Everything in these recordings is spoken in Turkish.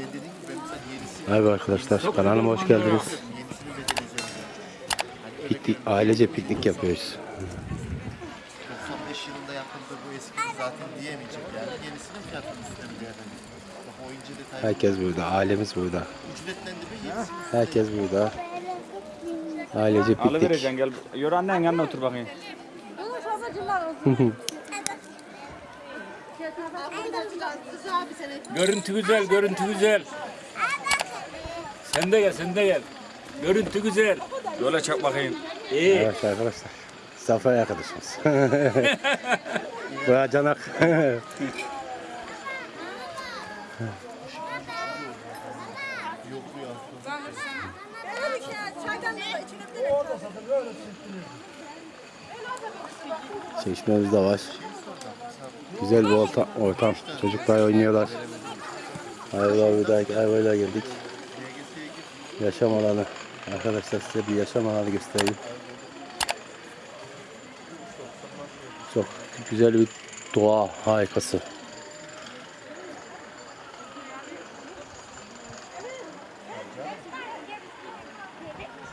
Şey dediğin gibi ben mesela yenisi Merhaba arkadaşlar kanalıma hoş geldiniz. Hani Piknik, ailece piknik yapıyoruz. 95 yılında yapıldığı bu eski zaten diyemeyecek yani. Yenisinin fiyatının üstüne bir. Herkes burada, ailemiz burada. Ücretlendirme Herkes burada. Ailece piknik. Alıvereceksin gel. Yürü annen yanına otur bakayım. Görüntü güzel, görüntü güzel. Sen de gel, sen de gel. Görüntü güzel. Yola çak bakayım. İyi. Evet arkadaşlar. Zafer arkadaşımız. Baya canak. Çeşmemiz de var. Güzel bir ortam. ortam. Çocuklar oynuyorlar. Ayvalar buradaki ayvalar geldik. Yaşam alanı. Arkadaşlar size bir yaşam alanı göstereyim. Çok güzel bir doğa harikası.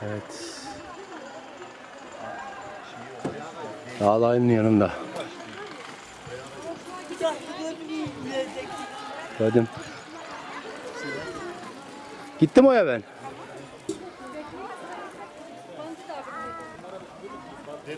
Evet. Dağların yanında. Gördüm. Gittim oraya ben. yani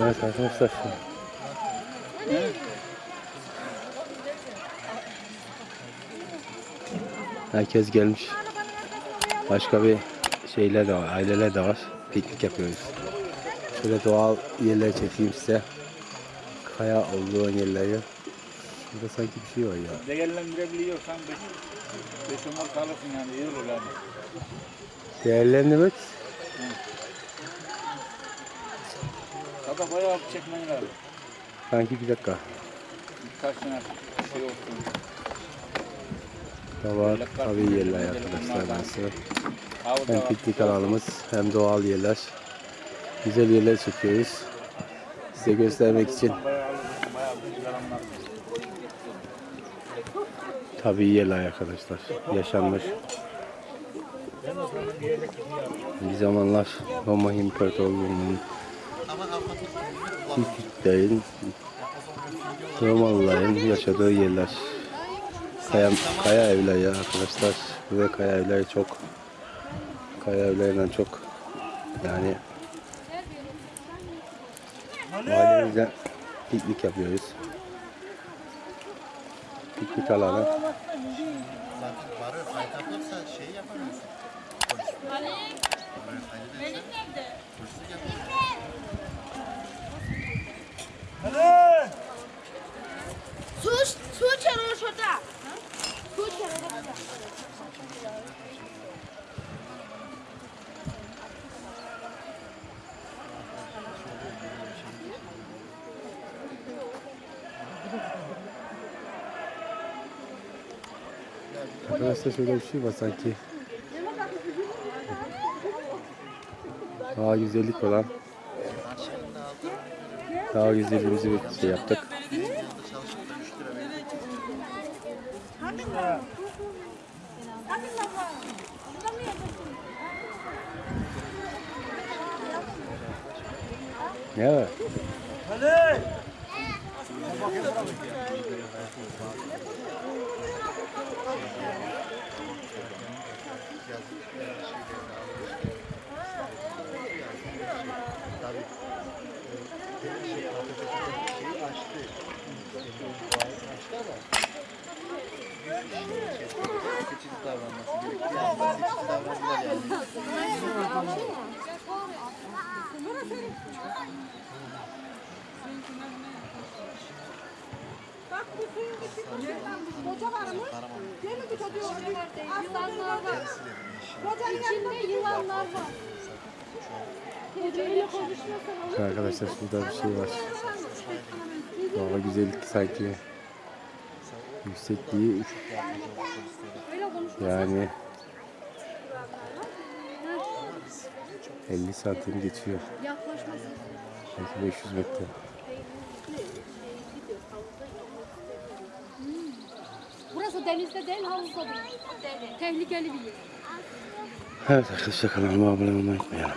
Evet arkadaşlar. Herkes gelmiş. Başka bir şeyler de var, aileler de var. Piknik yapıyoruz. Şöyle doğal yerler çekeyim size. Kaya olduğu yerleri. Burada sanki bir şey var ya. Değerlendirebiliyorsan 5 5 umar kalırsın yani iyi olur yani. Değerlendirmek Sabah bayağı bir çekmen lazım. sanki bir dakika. Birkaç tane şey olsun. Da var tabii yerler arkadaşlar burası. Hem piknik alanımız hem doğal yerler. Güzel yerler çekiyoruz. Size göstermek için bayağı alırsın, bayağı bir yalanlar. Tabii yerler arkadaşlar. Yaşanmış. Bir zamanlar Roma İmparatorluğu'nun Hititlerin Romalıların yaşadığı yerler. Kaya, kaya evler ya arkadaşlar. Ve kaya evleri çok kaya evlerinden çok yani ailemizle piknik yapıyoruz. Piknik alanı. Arkadaşlar şöyle bir şey var sanki. Daha güzellik olan daha güzelliğimizi bir şey yaptık. Çalışıp da 3 lira veriyor. Ne var? Şeyi seçici davranması gerekiyor. Yani seçici davrandılar yani. Koca var Yılanlar var. İçinde yılanlar var. Arkadaşlar şurada bir şey var. Doğa güzellik sanki yüksekliği yani 50 santim geçiyor. Belki 500 metre. Denizde değil havuzda değil. Tehlikeli bir yer. Evet arkadaşlar kanalıma abone olmayı unutmayalım.